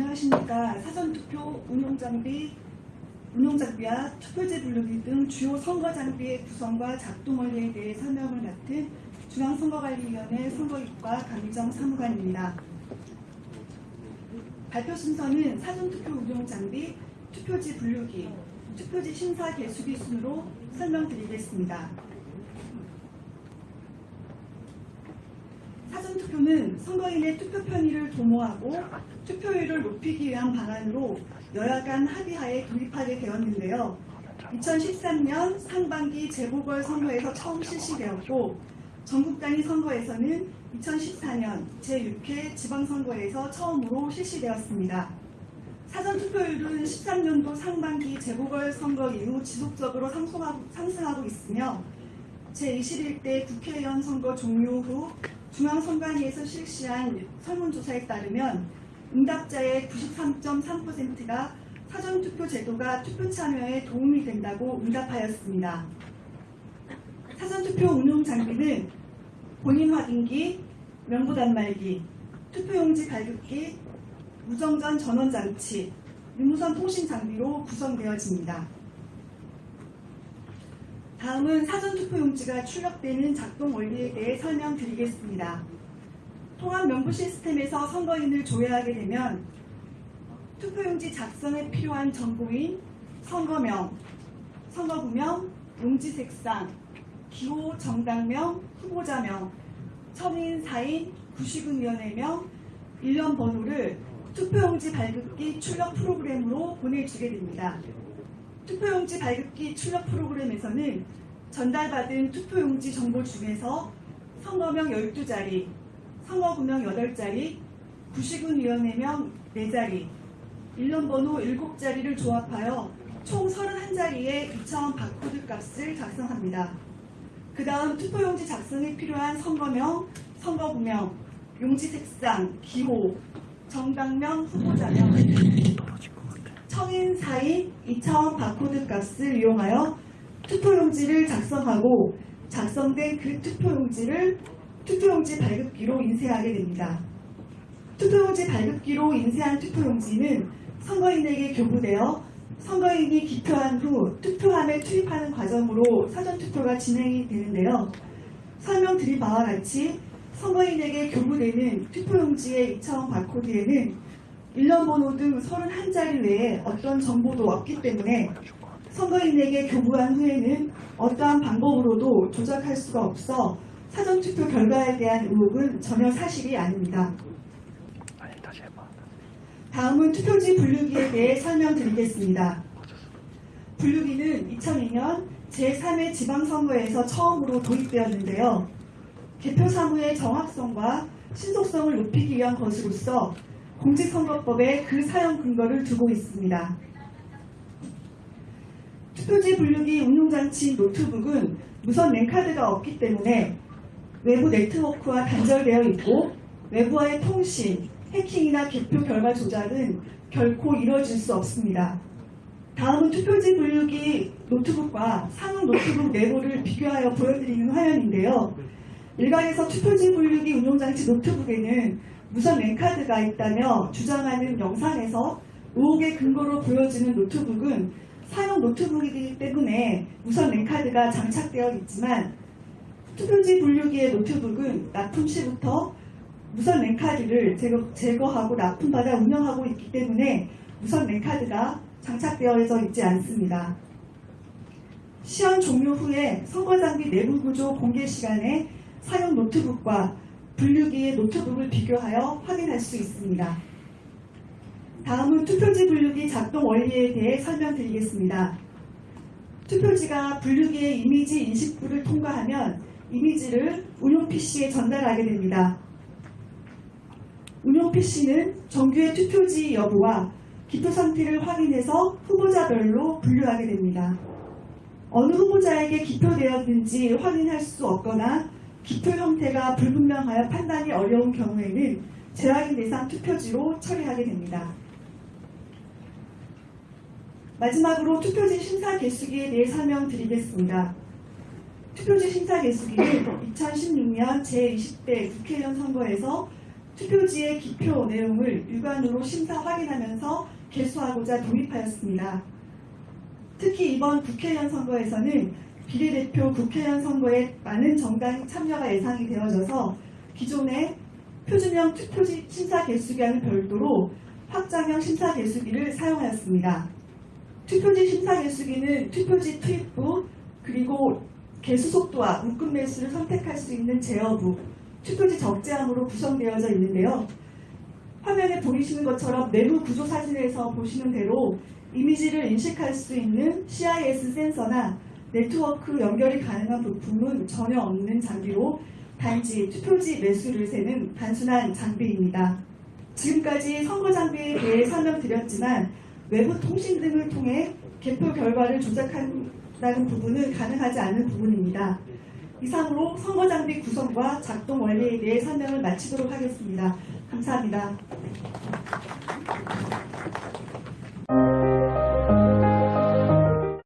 안녕하십니까. 사전투표 운용장비, 운용장비와 투표지 분류기 등 주요 선거장비의 구성과 작동 원리에 대해 설명을 맡은 중앙선거관리위원회 선거입과 강유정 사무관입니다. 발표 순서는 사전투표 운용장비, 투표지 분류기, 투표지 심사 개수기 순으로 설명드리겠습니다. 사전 투표는 선거인의 투표 편의를 도모하고 투표율을 높이기 위한 방안으로 여야 간 합의하에 도입하게 되었는데요. 2013년 상반기 재보궐선거에서 처음 실시되었고 전국 단위 선거에서는 2014년 제6회 지방선거에서 처음으로 실시되었습니다. 사전투표율은 13년도 상반기 재보궐선거 이후 지속적으로 상승하고, 상승하고 있으며 제21대 국회의원 선거 종료 후 중앙선관위에서 실시한 설문조사에 따르면 응답자의 93.3%가 사전투표 제도가 투표 참여에 도움이 된다고 응답하였습니다. 사전투표 운용 장비는 본인 확인기, 명부 단말기, 투표용지 발급기, 무정전 전원 장치, 유무선 통신 장비로 구성되어집니다. 다음은 사전투표용지가 출력되는 작동 원리에 대해 설명드리겠습니다. 통합 명부 시스템에서 선거인을 조회하게 되면 투표용지 작성에 필요한 정보인 선거명, 선거구명, 용지 색상, 기호 정당명, 후보자명, 청인 사인, 구시군위원회명, 일련 번호를 투표용지 발급기 출력 프로그램으로 보내주게 됩니다. 투표용지 발급기 출력 프로그램에서는 전달받은 투표용지 정보 중에서 선거명 12자리, 선거구명 8자리, 구시군위원회명 4자리, 일련번호 7자리를 조합하여 총 31자리의 2차원 바코드 값을 작성합니다. 그 다음 투표용지 작성에 필요한 선거명, 선거구명, 용지 색상, 기호, 정당명, 후보자명, 청인 사인 2차원 바코드 값을 이용하여 투표용지를 작성하고 작성된 그 투표용지를 투표용지 발급기로 인쇄하게 됩니다. 투표용지 발급기로 인쇄한 투표용지는 선거인에게 교부되어 선거인이 기표한 후 투표함에 투입하는 과정으로 사전투표가 진행이 되는데요. 설명드린 바와 같이 선거인에게 교부되는 투표용지의 2차원 바코드에는 일련번호 등 31자리 외에 어떤 정보도 없기 때문에 선거인에게 교부한 후에는 어떠한 방법으로도 조작할 수가 없어 사전투표 결과에 대한 의혹은 전혀 사실이 아닙니다. 다음은 투표지 분류기에 대해 설명드리겠습니다. 분류기는 2002년 제3회 지방선거에서 처음으로 도입되었는데요. 개표 사무의 정확성과 신속성을 높이기 위한 것으로서 공직선거법에 그 사용 근거를 두고 있습니다. 투표지 분류기 운용장치 노트북은 무선 랜카드가 없기 때문에 외부 네트워크와 단절되어 있고 외부와의 통신, 해킹이나 개표 결과 조작은 결코 이루어질 수 없습니다. 다음은 투표지 분류기 노트북과 상용 노트북 내부를 비교하여 보여드리는 화면인데요. 일각에서 투표지 분류기 운용장치 노트북에는 무선 랜카드가 있다며 주장하는 영상에서 의혹의 근거로 보여지는 노트북은 상용 노트북이기 때문에 무선 랜카드가 장착되어 있지만 투표지 분류기의 노트북은 납품 시부터 무선 랜카드를 제거, 제거하고 납품받아 운영하고 있기 때문에 무선 랜카드가 장착되어 있지 않습니다. 시험 종료 후에 선거장비 내부 구조 공개 시간에 사용 노트북과 분류기의 노트북을 비교하여 확인할 수 있습니다. 다음은 투표지 분류기 작동 원리에 대해 설명드리겠습니다. 투표지가 분류기의 이미지 인식부를 통과하면 이미지를 운용 PC에 전달하게 됩니다. 운용 PC는 정규의 투표지 여부와 기표 상태를 확인해서 후보자별로 분류하게 됩니다. 어느 후보자에게 기표되었는지 확인할 수 없거나 기표 형태가 불분명하여 판단이 어려운 경우에는 재확인 대상 투표지로 처리하게 됩니다. 마지막으로 투표지 심사 개수기에 대해 설명드리겠습니다. 투표지 심사 개수기는 2016년 제20대 국회의원 선거에서 투표지의 기표 내용을 육안으로 심사 확인하면서 개수하고자 도입하였습니다. 특히 이번 국회의원 선거에서는 비례대표 국회의원 선거에 많은 정당 참여가 예상이 되어져서 기존의 표준형 투표지 심사 개수기와는 별도로 확장형 심사 개수기를 사용하였습니다. 투표지 심사 개수기는 투표지 투입부 그리고 개수 속도와 묶음 매수를 선택할 수 있는 제어부, 투표지 적재함으로 구성되어져 있는데요. 화면에 보이시는 것처럼 내부 구조 사진에서 보시는 대로 이미지를 인식할 수 있는 CIS 센서나 네트워크 연결이 가능한 부품은 전혀 없는 장비로 단지 투표지 매수를 세는 단순한 장비입니다. 지금까지 선거 장비에 대해 설명드렸지만 외부 통신 등을 통해 개표 결과를 조작한다는 부분은 가능하지 않은 부분입니다. 이상으로 선거 장비 구성과 작동 원리에 대해 설명을 마치도록 하겠습니다. 감사합니다.